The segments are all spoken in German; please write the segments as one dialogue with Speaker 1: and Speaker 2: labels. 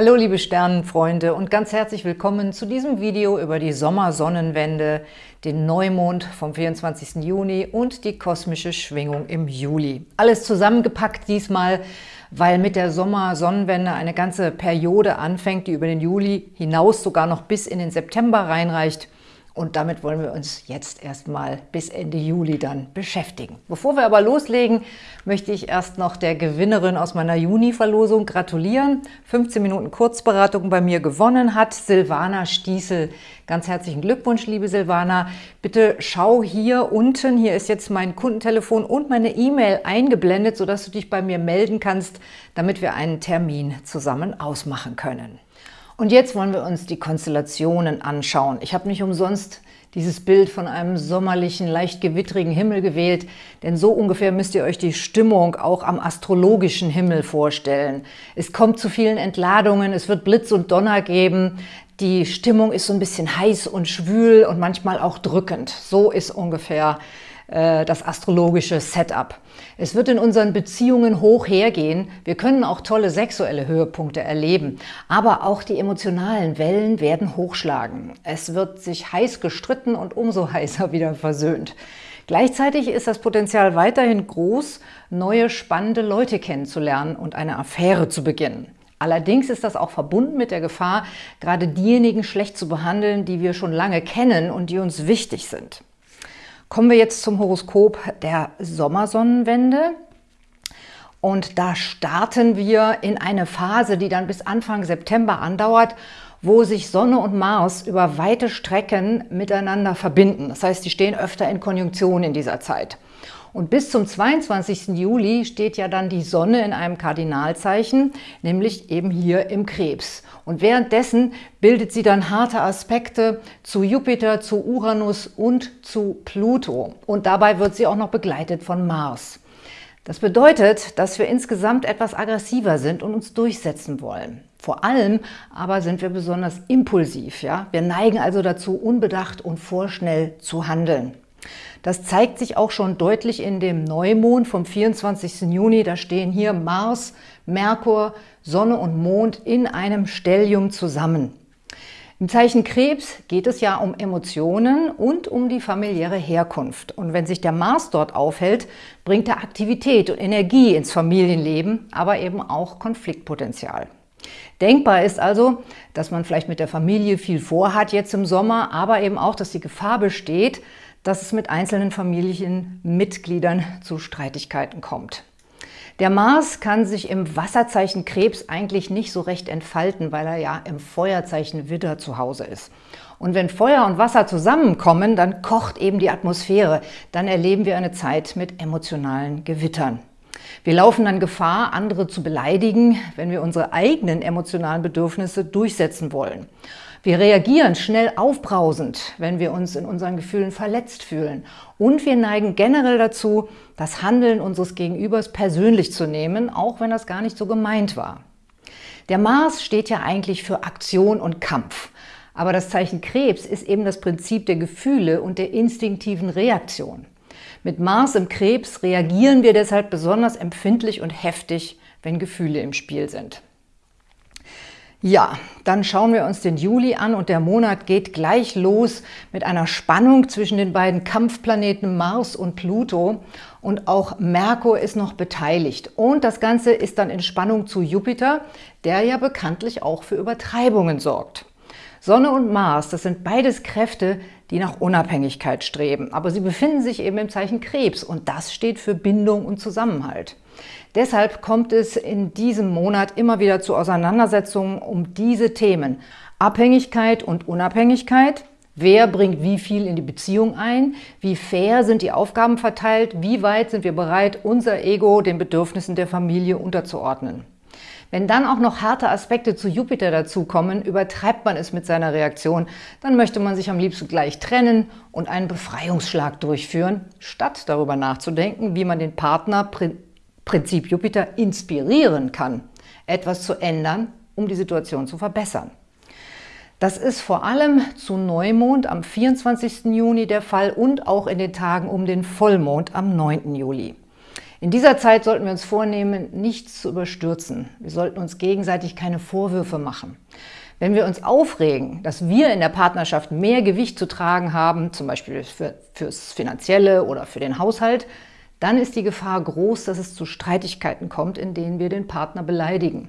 Speaker 1: Hallo liebe Sternenfreunde und ganz herzlich willkommen zu diesem Video über die Sommersonnenwende, den Neumond vom 24. Juni und die kosmische Schwingung im Juli. Alles zusammengepackt diesmal, weil mit der Sommersonnenwende eine ganze Periode anfängt, die über den Juli hinaus sogar noch bis in den September reinreicht – und damit wollen wir uns jetzt erstmal bis Ende Juli dann beschäftigen. Bevor wir aber loslegen, möchte ich erst noch der Gewinnerin aus meiner Juni-Verlosung gratulieren. 15 Minuten Kurzberatung bei mir gewonnen hat Silvana Stiesel. Ganz herzlichen Glückwunsch, liebe Silvana. Bitte schau hier unten, hier ist jetzt mein Kundentelefon und meine E-Mail eingeblendet, sodass du dich bei mir melden kannst, damit wir einen Termin zusammen ausmachen können. Und jetzt wollen wir uns die Konstellationen anschauen. Ich habe nicht umsonst dieses Bild von einem sommerlichen, leicht gewittrigen Himmel gewählt, denn so ungefähr müsst ihr euch die Stimmung auch am astrologischen Himmel vorstellen. Es kommt zu vielen Entladungen, es wird Blitz und Donner geben, die Stimmung ist so ein bisschen heiß und schwül und manchmal auch drückend. So ist ungefähr äh, das astrologische Setup. Es wird in unseren Beziehungen hoch hergehen. Wir können auch tolle sexuelle Höhepunkte erleben. Aber auch die emotionalen Wellen werden hochschlagen. Es wird sich heiß gestritten und umso heißer wieder versöhnt. Gleichzeitig ist das Potenzial weiterhin groß, neue spannende Leute kennenzulernen und eine Affäre zu beginnen. Allerdings ist das auch verbunden mit der Gefahr, gerade diejenigen schlecht zu behandeln, die wir schon lange kennen und die uns wichtig sind. Kommen wir jetzt zum Horoskop der Sommersonnenwende. Und da starten wir in eine Phase, die dann bis Anfang September andauert, wo sich Sonne und Mars über weite Strecken miteinander verbinden. Das heißt, die stehen öfter in Konjunktion in dieser Zeit. Und bis zum 22. Juli steht ja dann die Sonne in einem Kardinalzeichen, nämlich eben hier im Krebs. Und währenddessen bildet sie dann harte Aspekte zu Jupiter, zu Uranus und zu Pluto. Und dabei wird sie auch noch begleitet von Mars. Das bedeutet, dass wir insgesamt etwas aggressiver sind und uns durchsetzen wollen. Vor allem aber sind wir besonders impulsiv. Ja? Wir neigen also dazu, unbedacht und vorschnell zu handeln. Das zeigt sich auch schon deutlich in dem Neumond vom 24. Juni. Da stehen hier Mars, Merkur, Sonne und Mond in einem Stellium zusammen. Im Zeichen Krebs geht es ja um Emotionen und um die familiäre Herkunft. Und wenn sich der Mars dort aufhält, bringt er Aktivität und Energie ins Familienleben, aber eben auch Konfliktpotenzial. Denkbar ist also, dass man vielleicht mit der Familie viel vorhat jetzt im Sommer, aber eben auch, dass die Gefahr besteht, dass es mit einzelnen Familienmitgliedern zu Streitigkeiten kommt. Der Mars kann sich im Wasserzeichen Krebs eigentlich nicht so recht entfalten, weil er ja im Feuerzeichen Widder zu Hause ist. Und wenn Feuer und Wasser zusammenkommen, dann kocht eben die Atmosphäre. Dann erleben wir eine Zeit mit emotionalen Gewittern. Wir laufen dann Gefahr, andere zu beleidigen, wenn wir unsere eigenen emotionalen Bedürfnisse durchsetzen wollen. Wir reagieren schnell aufbrausend, wenn wir uns in unseren Gefühlen verletzt fühlen. Und wir neigen generell dazu, das Handeln unseres Gegenübers persönlich zu nehmen, auch wenn das gar nicht so gemeint war. Der Mars steht ja eigentlich für Aktion und Kampf. Aber das Zeichen Krebs ist eben das Prinzip der Gefühle und der instinktiven Reaktion. Mit Mars im Krebs reagieren wir deshalb besonders empfindlich und heftig, wenn Gefühle im Spiel sind. Ja, dann schauen wir uns den Juli an und der Monat geht gleich los mit einer Spannung zwischen den beiden Kampfplaneten Mars und Pluto und auch Merkur ist noch beteiligt. Und das Ganze ist dann in Spannung zu Jupiter, der ja bekanntlich auch für Übertreibungen sorgt. Sonne und Mars, das sind beides Kräfte, die nach Unabhängigkeit streben. Aber sie befinden sich eben im Zeichen Krebs und das steht für Bindung und Zusammenhalt. Deshalb kommt es in diesem Monat immer wieder zu Auseinandersetzungen um diese Themen. Abhängigkeit und Unabhängigkeit, Wer bringt wie viel in die Beziehung ein? Wie fair sind die Aufgaben verteilt? Wie weit sind wir bereit, unser Ego den Bedürfnissen der Familie unterzuordnen? Wenn dann auch noch harte Aspekte zu Jupiter dazukommen, übertreibt man es mit seiner Reaktion, dann möchte man sich am liebsten gleich trennen und einen Befreiungsschlag durchführen, statt darüber nachzudenken, wie man den Partner Prinzip Jupiter inspirieren kann, etwas zu ändern, um die Situation zu verbessern. Das ist vor allem zu Neumond am 24. Juni der Fall und auch in den Tagen um den Vollmond am 9. Juli. In dieser Zeit sollten wir uns vornehmen, nichts zu überstürzen. Wir sollten uns gegenseitig keine Vorwürfe machen. Wenn wir uns aufregen, dass wir in der Partnerschaft mehr Gewicht zu tragen haben, zum Beispiel für, fürs Finanzielle oder für den Haushalt, dann ist die Gefahr groß, dass es zu Streitigkeiten kommt, in denen wir den Partner beleidigen.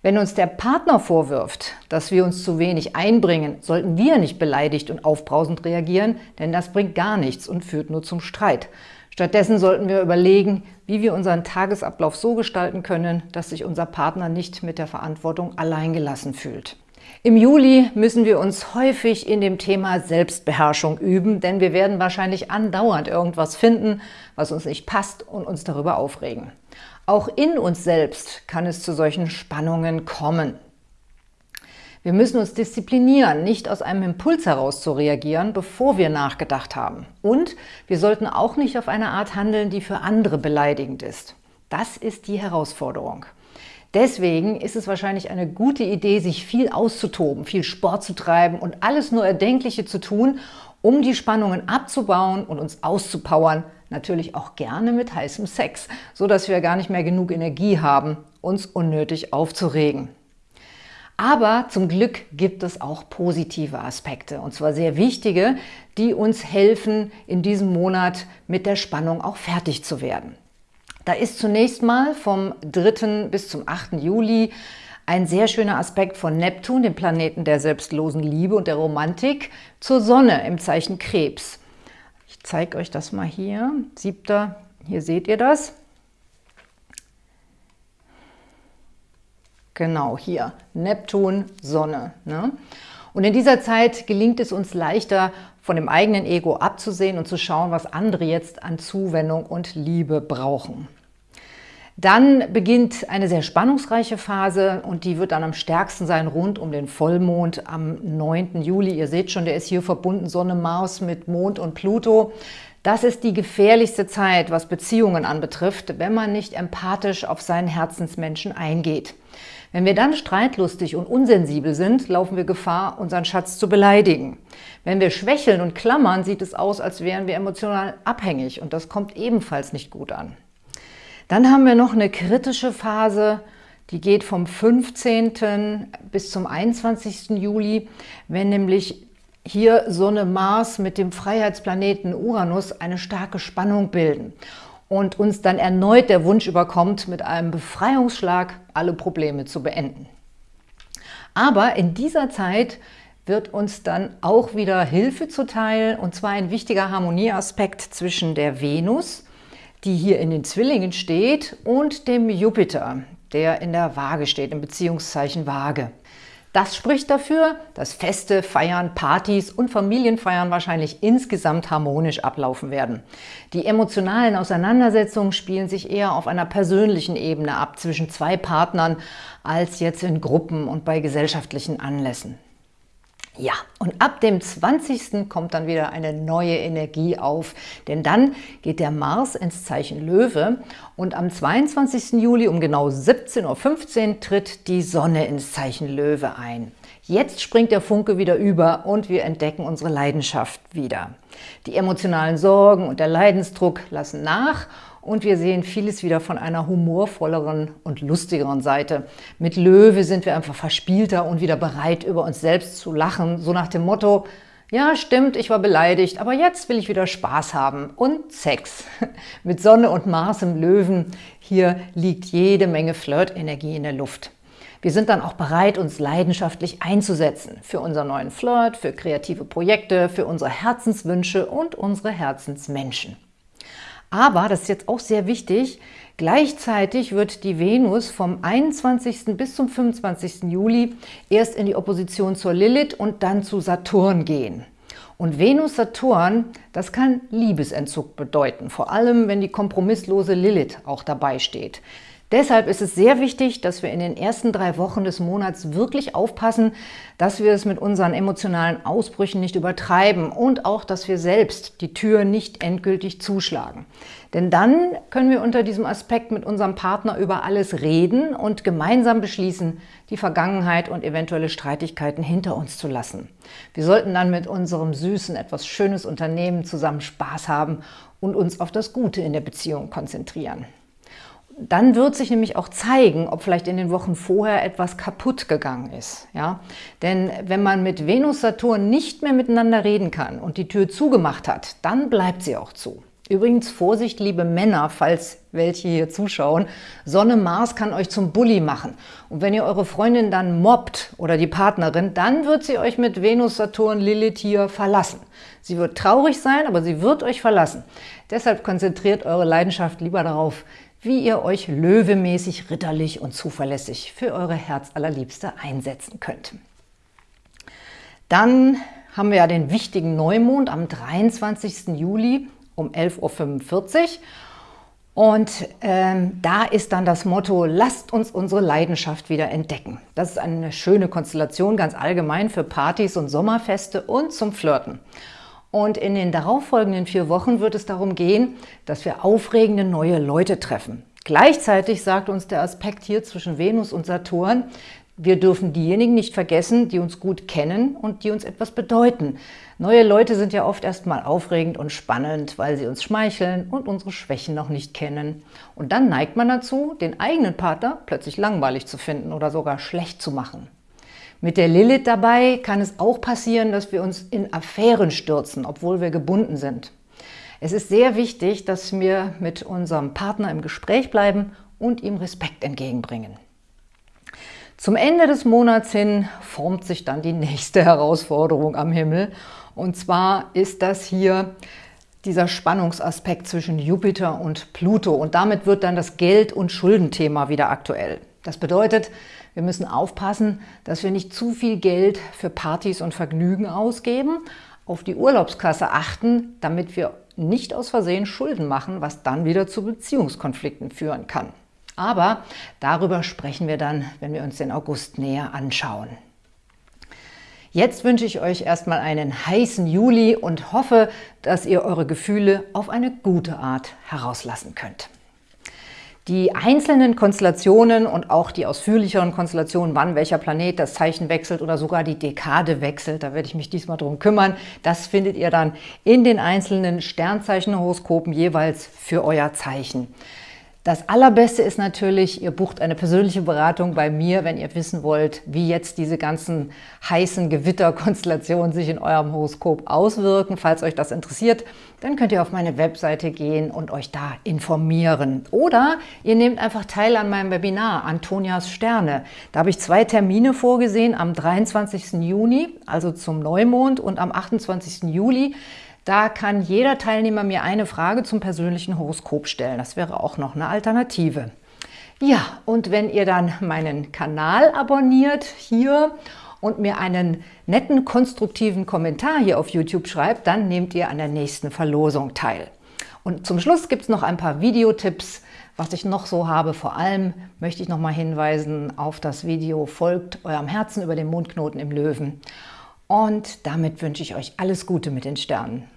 Speaker 1: Wenn uns der Partner vorwirft, dass wir uns zu wenig einbringen, sollten wir nicht beleidigt und aufbrausend reagieren, denn das bringt gar nichts und führt nur zum Streit. Stattdessen sollten wir überlegen, wie wir unseren Tagesablauf so gestalten können, dass sich unser Partner nicht mit der Verantwortung alleingelassen fühlt. Im Juli müssen wir uns häufig in dem Thema Selbstbeherrschung üben, denn wir werden wahrscheinlich andauernd irgendwas finden, was uns nicht passt und uns darüber aufregen. Auch in uns selbst kann es zu solchen Spannungen kommen. Wir müssen uns disziplinieren, nicht aus einem Impuls heraus zu reagieren, bevor wir nachgedacht haben. Und wir sollten auch nicht auf eine Art handeln, die für andere beleidigend ist. Das ist die Herausforderung. Deswegen ist es wahrscheinlich eine gute Idee, sich viel auszutoben, viel Sport zu treiben und alles nur Erdenkliche zu tun, um die Spannungen abzubauen und uns auszupowern, natürlich auch gerne mit heißem Sex, so dass wir gar nicht mehr genug Energie haben, uns unnötig aufzuregen. Aber zum Glück gibt es auch positive Aspekte, und zwar sehr wichtige, die uns helfen, in diesem Monat mit der Spannung auch fertig zu werden. Da ist zunächst mal vom 3. bis zum 8. Juli ein sehr schöner Aspekt von Neptun, dem Planeten der selbstlosen Liebe und der Romantik, zur Sonne im Zeichen Krebs. Ich zeige euch das mal hier. Siebter, hier seht ihr das. Genau, hier. Neptun, Sonne. Ne? Und in dieser Zeit gelingt es uns leichter, von dem eigenen Ego abzusehen und zu schauen, was andere jetzt an Zuwendung und Liebe brauchen. Dann beginnt eine sehr spannungsreiche Phase und die wird dann am stärksten sein rund um den Vollmond am 9. Juli. Ihr seht schon, der ist hier verbunden, Sonne, Mars mit Mond und Pluto. Das ist die gefährlichste Zeit, was Beziehungen anbetrifft, wenn man nicht empathisch auf seinen Herzensmenschen eingeht. Wenn wir dann streitlustig und unsensibel sind, laufen wir Gefahr, unseren Schatz zu beleidigen. Wenn wir schwächeln und klammern, sieht es aus, als wären wir emotional abhängig und das kommt ebenfalls nicht gut an. Dann haben wir noch eine kritische Phase, die geht vom 15. bis zum 21. Juli, wenn nämlich hier Sonne Mars mit dem Freiheitsplaneten Uranus eine starke Spannung bilden und uns dann erneut der Wunsch überkommt, mit einem Befreiungsschlag alle Probleme zu beenden. Aber in dieser Zeit wird uns dann auch wieder Hilfe zuteil, und zwar ein wichtiger Harmonieaspekt zwischen der Venus, die hier in den Zwillingen steht, und dem Jupiter, der in der Waage steht, im Beziehungszeichen Waage. Das spricht dafür, dass Feste, Feiern, Partys und Familienfeiern wahrscheinlich insgesamt harmonisch ablaufen werden. Die emotionalen Auseinandersetzungen spielen sich eher auf einer persönlichen Ebene ab zwischen zwei Partnern als jetzt in Gruppen und bei gesellschaftlichen Anlässen. Ja, und ab dem 20. kommt dann wieder eine neue Energie auf, denn dann geht der Mars ins Zeichen Löwe und am 22. Juli um genau 17.15 Uhr tritt die Sonne ins Zeichen Löwe ein. Jetzt springt der Funke wieder über und wir entdecken unsere Leidenschaft wieder. Die emotionalen Sorgen und der Leidensdruck lassen nach und wir sehen vieles wieder von einer humorvolleren und lustigeren Seite. Mit Löwe sind wir einfach verspielter und wieder bereit, über uns selbst zu lachen, so nach dem Motto, ja, stimmt, ich war beleidigt, aber jetzt will ich wieder Spaß haben und Sex. Mit Sonne und Mars im Löwen, hier liegt jede Menge Flirtenergie in der Luft. Wir sind dann auch bereit, uns leidenschaftlich einzusetzen für unseren neuen Flirt, für kreative Projekte, für unsere Herzenswünsche und unsere Herzensmenschen. Aber, das ist jetzt auch sehr wichtig, gleichzeitig wird die Venus vom 21. bis zum 25. Juli erst in die Opposition zur Lilith und dann zu Saturn gehen. Und Venus-Saturn, das kann Liebesentzug bedeuten, vor allem wenn die kompromisslose Lilith auch dabei steht. Deshalb ist es sehr wichtig, dass wir in den ersten drei Wochen des Monats wirklich aufpassen, dass wir es mit unseren emotionalen Ausbrüchen nicht übertreiben und auch, dass wir selbst die Tür nicht endgültig zuschlagen. Denn dann können wir unter diesem Aspekt mit unserem Partner über alles reden und gemeinsam beschließen, die Vergangenheit und eventuelle Streitigkeiten hinter uns zu lassen. Wir sollten dann mit unserem Süßen etwas Schönes unternehmen, zusammen Spaß haben und uns auf das Gute in der Beziehung konzentrieren. Dann wird sich nämlich auch zeigen, ob vielleicht in den Wochen vorher etwas kaputt gegangen ist. Ja? Denn wenn man mit Venus-Saturn nicht mehr miteinander reden kann und die Tür zugemacht hat, dann bleibt sie auch zu. Übrigens, Vorsicht, liebe Männer, falls welche hier zuschauen, Sonne Mars kann euch zum Bully machen. Und wenn ihr eure Freundin dann mobbt oder die Partnerin, dann wird sie euch mit Venus, Saturn, Lilith hier verlassen. Sie wird traurig sein, aber sie wird euch verlassen. Deshalb konzentriert eure Leidenschaft lieber darauf, wie ihr euch löwemäßig, ritterlich und zuverlässig für eure Herzallerliebste einsetzen könnt. Dann haben wir ja den wichtigen Neumond am 23. Juli um 11.45 Uhr. Und ähm, da ist dann das Motto, lasst uns unsere Leidenschaft wieder entdecken. Das ist eine schöne Konstellation, ganz allgemein für Partys und Sommerfeste und zum Flirten. Und in den darauffolgenden vier Wochen wird es darum gehen, dass wir aufregende neue Leute treffen. Gleichzeitig sagt uns der Aspekt hier zwischen Venus und Saturn, wir dürfen diejenigen nicht vergessen, die uns gut kennen und die uns etwas bedeuten. Neue Leute sind ja oft erstmal aufregend und spannend, weil sie uns schmeicheln und unsere Schwächen noch nicht kennen. Und dann neigt man dazu, den eigenen Partner plötzlich langweilig zu finden oder sogar schlecht zu machen. Mit der Lilith dabei kann es auch passieren, dass wir uns in Affären stürzen, obwohl wir gebunden sind. Es ist sehr wichtig, dass wir mit unserem Partner im Gespräch bleiben und ihm Respekt entgegenbringen. Zum Ende des Monats hin formt sich dann die nächste Herausforderung am Himmel. Und zwar ist das hier dieser Spannungsaspekt zwischen Jupiter und Pluto. Und damit wird dann das Geld- und Schuldenthema wieder aktuell. Das bedeutet, wir müssen aufpassen, dass wir nicht zu viel Geld für Partys und Vergnügen ausgeben, auf die Urlaubskasse achten, damit wir nicht aus Versehen Schulden machen, was dann wieder zu Beziehungskonflikten führen kann. Aber darüber sprechen wir dann, wenn wir uns den August näher anschauen. Jetzt wünsche ich euch erstmal einen heißen Juli und hoffe, dass ihr eure Gefühle auf eine gute Art herauslassen könnt. Die einzelnen Konstellationen und auch die ausführlicheren Konstellationen, wann welcher Planet das Zeichen wechselt oder sogar die Dekade wechselt, da werde ich mich diesmal drum kümmern. Das findet ihr dann in den einzelnen Sternzeichenhoroskopen jeweils für euer Zeichen. Das Allerbeste ist natürlich, ihr bucht eine persönliche Beratung bei mir, wenn ihr wissen wollt, wie jetzt diese ganzen heißen Gewitterkonstellationen sich in eurem Horoskop auswirken. Falls euch das interessiert, dann könnt ihr auf meine Webseite gehen und euch da informieren. Oder ihr nehmt einfach teil an meinem Webinar Antonias Sterne. Da habe ich zwei Termine vorgesehen, am 23. Juni, also zum Neumond, und am 28. Juli. Da kann jeder Teilnehmer mir eine Frage zum persönlichen Horoskop stellen. Das wäre auch noch eine Alternative. Ja, und wenn ihr dann meinen Kanal abonniert hier und mir einen netten, konstruktiven Kommentar hier auf YouTube schreibt, dann nehmt ihr an der nächsten Verlosung teil. Und zum Schluss gibt es noch ein paar Videotipps, was ich noch so habe. Vor allem möchte ich noch mal hinweisen auf das Video Folgt eurem Herzen über den Mondknoten im Löwen. Und damit wünsche ich euch alles Gute mit den Sternen.